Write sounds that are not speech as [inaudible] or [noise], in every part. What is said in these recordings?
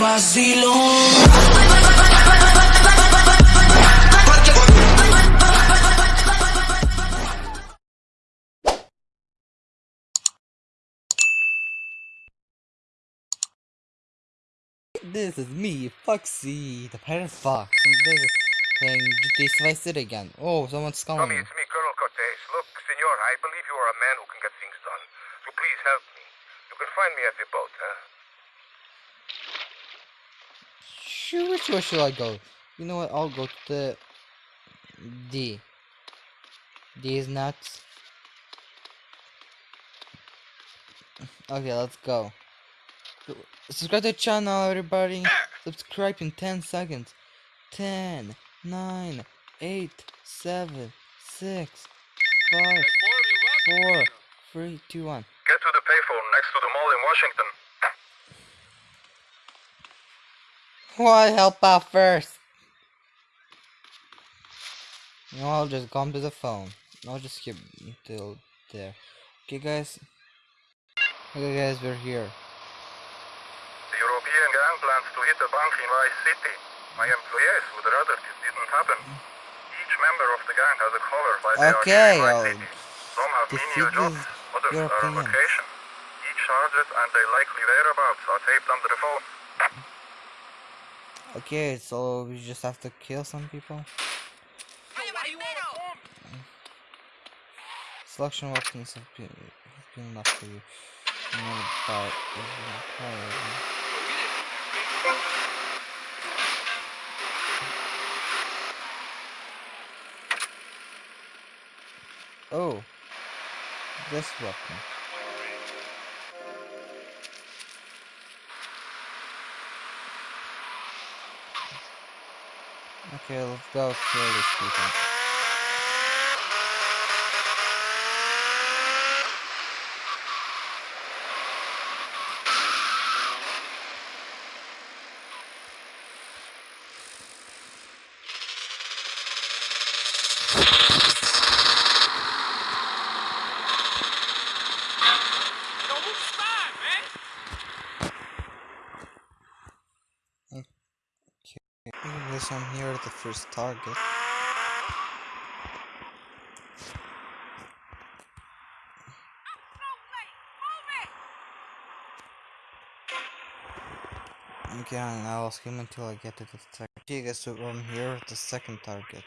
vacilón. This is me, Foxy, the pirate fox, and this is playing GTA Vice City again. Oh, someone's calling Tommy, it's me, Colonel Cortez. Look, senor, I believe you are a man who can get things done. So please help me. You can find me at the boat, huh? Which way should I go? You know what, I'll go to the... D. D is nuts. Okay, let's go. Subscribe to the channel, everybody. Subscribe in 10 seconds. 10, 9, 8, 7, 6, 5, 4, 3, 2, 1. Get to the payphone next to the mall in Washington. Why help out first? No, I'll just come to the phone. I'll just skip until there. Okay, guys. Okay, guys, we're here. The European gang plans to hit a bank in Vice City. My employees would rather this didn't happen. Each member of the gang has a collar by they Okay, I'll Vice City. Some have menial jobs, this others are on vacation. Each target and their likely whereabouts are taped under the phone. Okay, so we just have to kill some people. Selection weapons have been, have been left for you. But. Oh, this weapon. Okay, let's go kill these people. Guess I'm here at the first target. Okay, I'll skim until I get to the second. Okay, guys, so I'm here at the second target.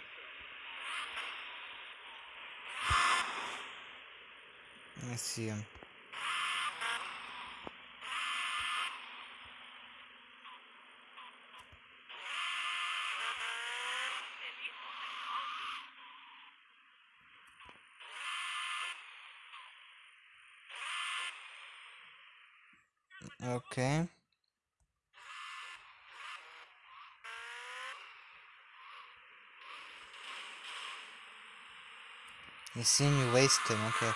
Let me see him. Okay. You see me waste him, okay.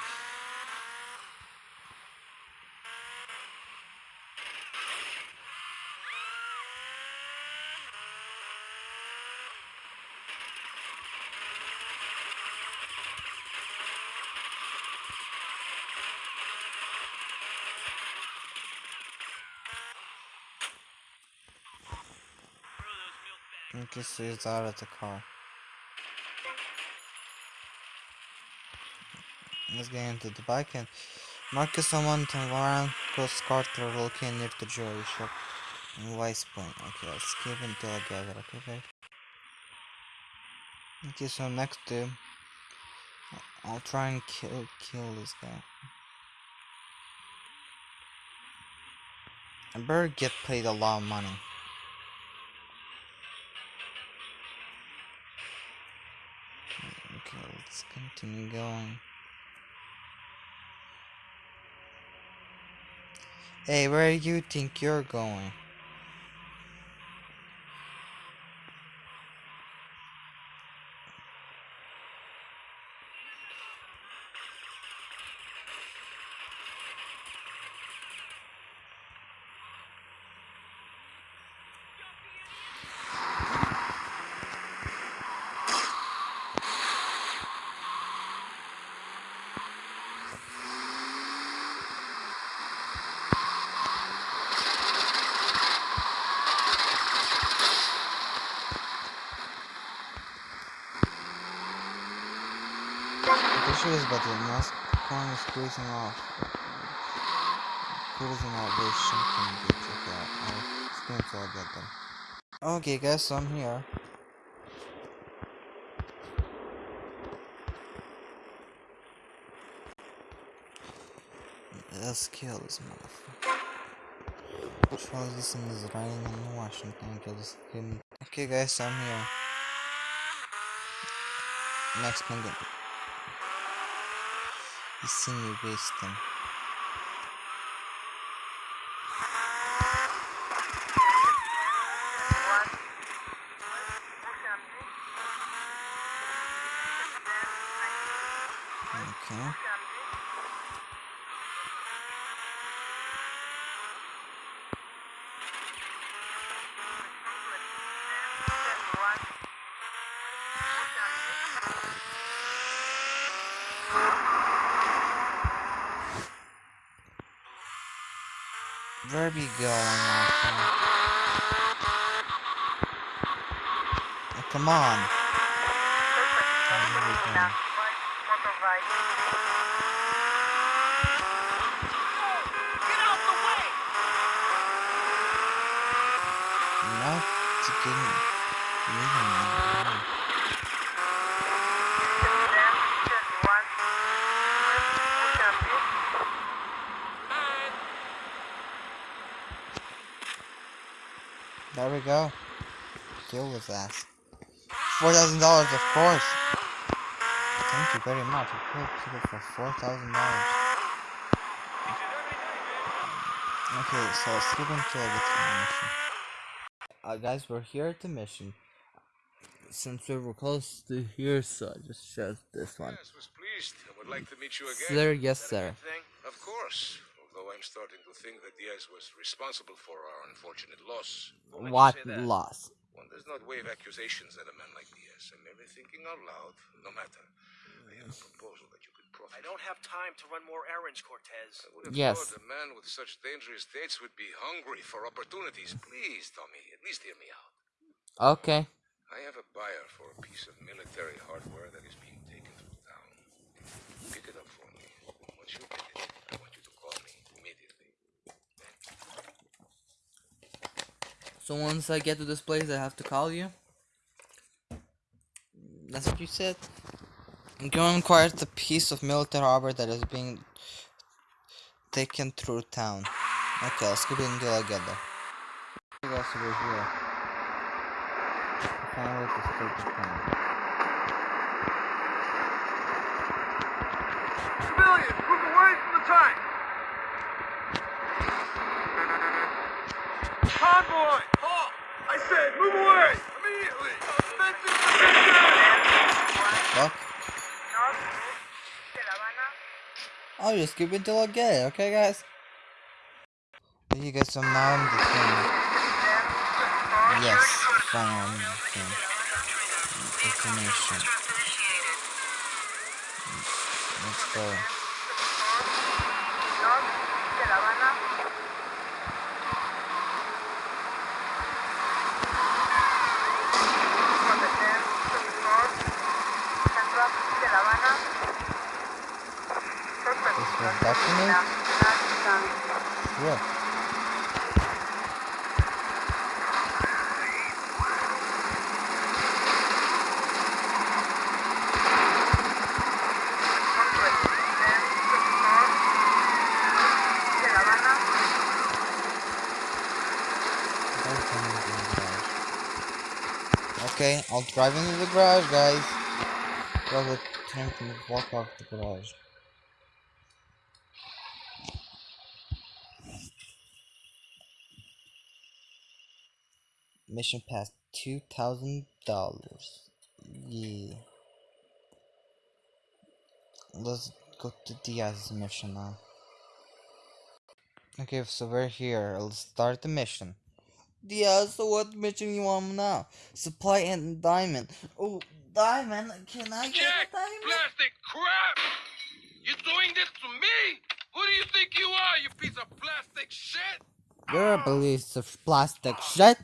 Okay, so he's out of the car. Let's get into the bike and Marcus and Warren Coast Carter located near the jewelry shop in West Point. Okay, let's skip until I get it, okay? Okay, so next to I'll try and kill kill this guy. I better get paid a lot of money. Okay, let's continue going. Hey, where do you think you're going? This, but the mask coin is cruising off. Cruising off this shunting beach. Okay, I'll. Okay, guys, so I'm here. Let's kill this motherfucker. Is this in this raining in Washington? Kill this kid. Okay, guys, I'm here. Next penguin. He's seen you waste them. Okay. Where we going, Oh, come on. We going? Not to get moving. man. There we go. Kill his ass. Four thousand dollars, of course. Thank you very much. I killed people for four thousand dollars. Okay, so let's skip until I get to the mission. Uh, guys, we're here at the mission. Since we were close to here, so I just chose this one. Yes, was pleased. I would like to meet you again. Sir, yes, that sir. Of course. Although I'm starting to think that Diaz was responsible for our unfortunate loss. What What loss? One does not wave accusations at a man like Diaz. I'm merely thinking out loud. No matter. I have a proposal that you could profit. I don't have time to run more errands, Cortez. I would have Yes. thought a man with such dangerous dates would be hungry for opportunities. Please, Tommy, at least hear me out. Okay. I have a buyer for a piece of military hardware that is being taken through town. Pick it up for me. Once you pick it, I want you to call me immediately. So once I get to this place, I have to call you? That's what you said? I'm going to acquire the piece of military harbor that is being taken through town. Okay, let's keep it until I get there. You guys over here. Finally, to stupid town. Civilians, move away from the tank! Convoy! Halt! I said, move away! Immediately! Offensive position! Fuck. I'll just keep it until I get it, okay guys? You guys, so now the thing. Yes, finally I'm the thing. Destination. Let's go. To the garage. Okay, I'll drive into the garage, guys. Grab the tank and walk out the garage. Mission passed two thousand dollars. Yeah. Let's go to Diaz's mission now. Okay, so we're here. Let's start the mission. Diaz, so what mission you want now? Supply and diamond. Oh, diamond? Can I get Jack, a diamond? plastic crap! you're doing this to me? Who do you think you are, you piece of plastic shit? You're a piece of plastic shit.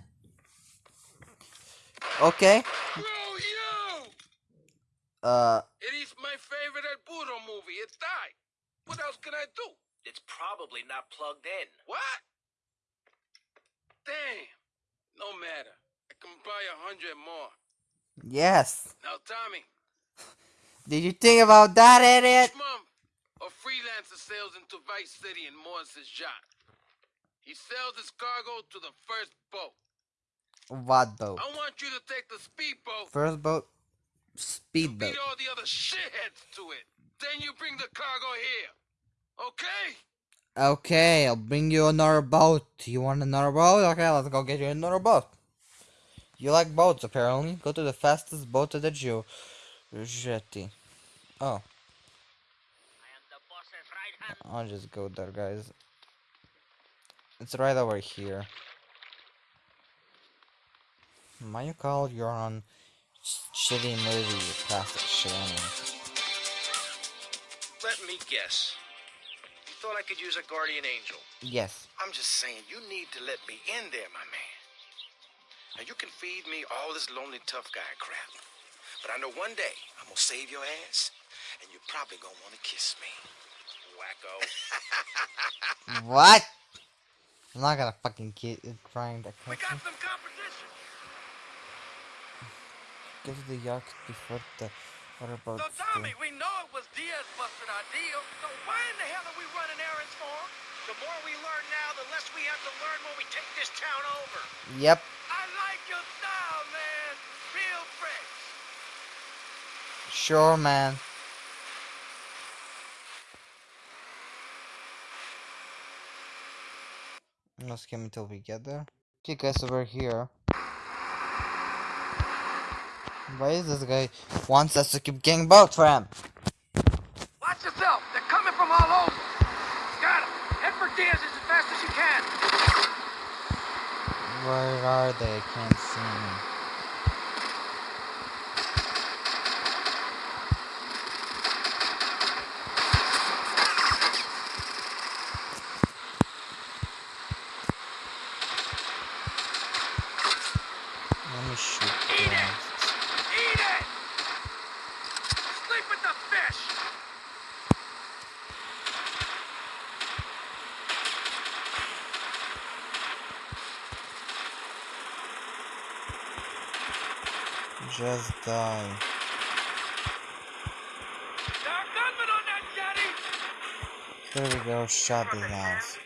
Okay. Bro! Uh, It is my favorite El Puro It's died. What else can I do? It's probably not plugged in. What? Damn. No matter. I can buy a hundred more. Yes. Now, Tommy, Did you think about that, idiot? each month, a freelancer sails into Vice City in Morris's yacht. He sells his cargo to the first boat. What boat? I want you to take the speedboat First boat? Speedboat. beat all the other shitheads to it. Then you bring the cargo here. Okay? Okay, I'll bring you another boat. You want another boat? Okay, let's go get you another boat. You like boats, apparently. Go to the fastest boat to the Jew. Jetty. Oh, I'll just go there, guys. It's right over here. Why you call you're on shitty movie, shit anyway. Let me guess. You thought I could use a guardian angel. Yes. I'm just saying, you need to let me in there, my man. Now, you can feed me all this lonely tough guy crap. But I know one day I'm gonna save your ass, and you're probably gonna wanna kiss me. Wacko. [laughs] What? I'm not gonna fucking kid trying to we got some competition. Go to the yacht before the other boats So. Tommy, we know it was Diaz busted our deal. So why in the hell are we running errands for him? The more we learn now, the less we have to learn when we take this town over. Yep. I like your style, man. Real fresh. Sure, man. Let's skip until we get there. Okay, guys, over here. Why is this guy wants us to keep getting boat for him? Watch yourself. They're coming from all over. Got 'em. Head for Diaz as fast as you can. Where are they? I can't see them. Let me shoot Eat it! them. Eat it! Sleep with the fish! Just die. There we go, shot his ass.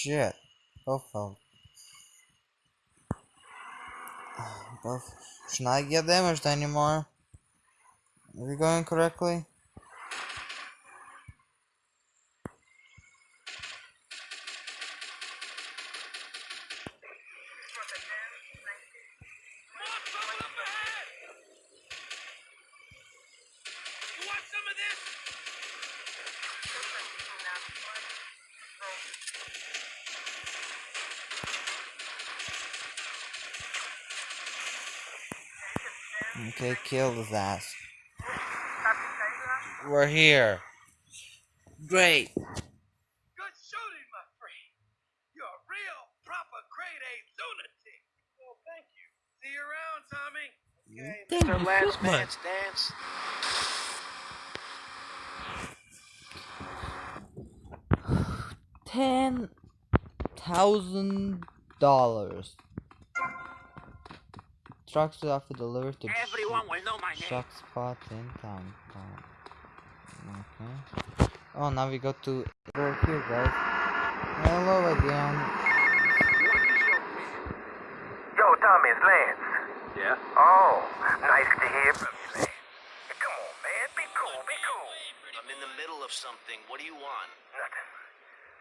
Shit. Both of [sighs] Both. Should not get damaged anymore. Are we going correctly? More trouble up ahead! You want some of this? Okay, kill his ass. We're here. Great. Good shooting, my friend. You're a real, proper grade A lunatic. Well, thank you. See you around, Tommy. Okay, Thank Mr. Last so much. Man's Dance. Ten thousand dollars. Trucks are for delivered to Everyone will know my name. truck spot in town. Oh, Okay. Oh, now we go to over here, guys. Hello again. Yo, Tommy, it's Lance. Yeah? Oh, nice to hear from you, man. Come on, man. Be cool, be cool. I'm in the middle of something. What do you want? Nothing.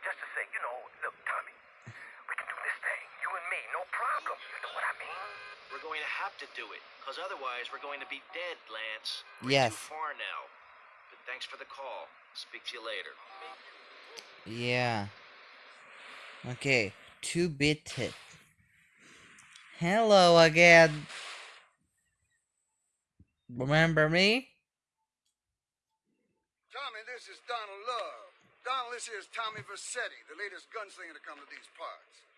Just to say, you know, look, Tommy, we can do this thing. You and me, no problem. You know what I mean? We're going to have to do it, because otherwise we're going to be dead, Lance. We're Yes. too far now. But thanks for the call. Speak to you later. Yeah. Okay. 2-bit hit. Hello again. Remember me? Tommy, this is Donald Love. Donald, this here's Tommy Vercetti, the latest gunslinger to come to these parts.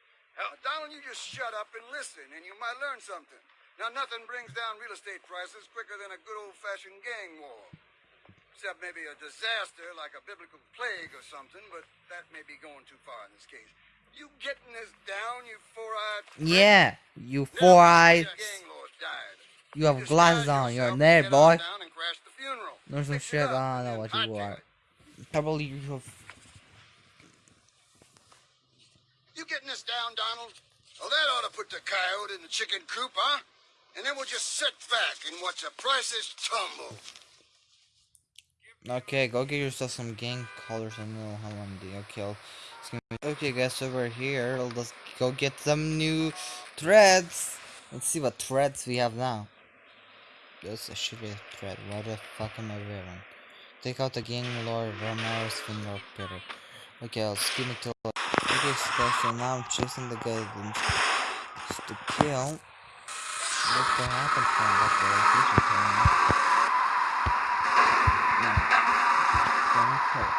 Now, Donald, you just shut up and listen, and you might learn something. Now, nothing brings down real estate prices quicker than a good old-fashioned gang war. Except maybe a disaster like a biblical plague or something, but that may be going too far in this case. You getting this down, you four-eyed... Yeah, you four eyes. your gang lord died. You have glasses on. You're yourself there, and get on boy. down and crash the funeral. There's some shit. I don't know what you are. Probably you have. You getting this down, Donald? Well, that ought to put the coyote in the chicken coop, huh? And then we'll just sit back and watch the prices tumble. Okay, go get yourself some gang colors and know how long the okay. I'll- it's gonna be- Okay, guys, over here. Let's go get some new threads. Let's see what threads we have now. That's a shitty thread. What the fuck am I wearing? Take out the gang lord Romero's finger pitter. Okay, I'll skip it till. Okay, so now I'm chasing the guy just to kill. What the happened from that? No. Don't kill.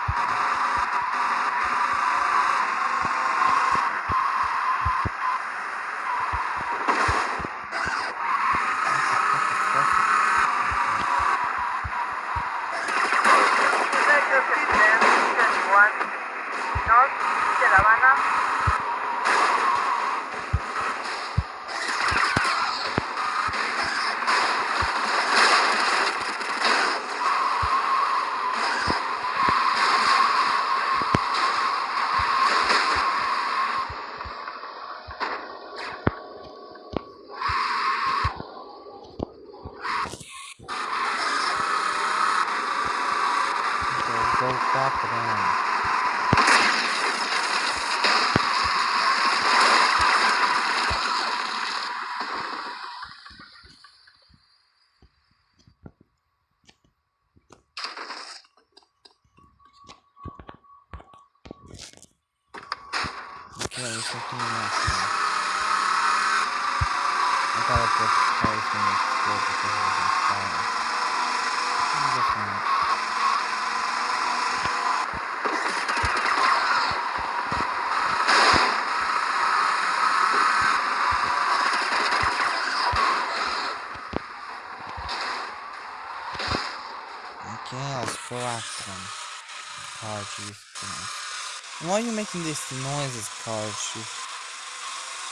Metro 31, North de La Habana. Okay, go back then. There's something else now. I thought car was gonna explode because it was on. And why are you making these noises, Carl?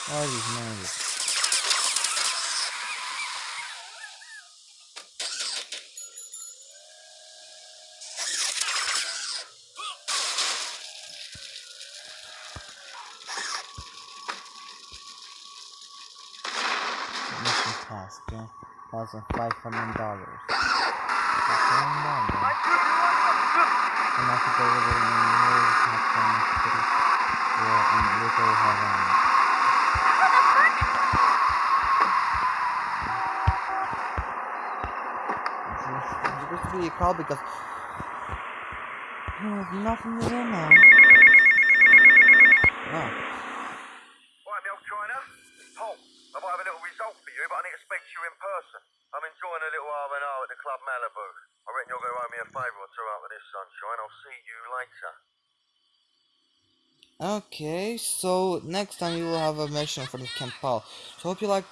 Why are these noises? Mission task, yeah? $1,500 enough available the have supposed to be a call because nothing to do now. Oh. China. Paul, I've a little result for you, but I need to speak to you in person. I'm enjoying a little R&R at the Club Malibu. I reckon you're to owe me a favour or two after this, sunshine. I'll see you later. Okay, so next time you will have a mission for the Campal. So hope you like,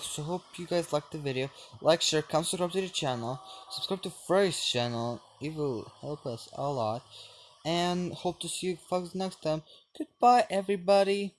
so hope you guys like the video. Like, share, come subscribe to the channel. Subscribe to Frey's channel. It will help us a lot. And hope to see you folks next time. Goodbye, everybody.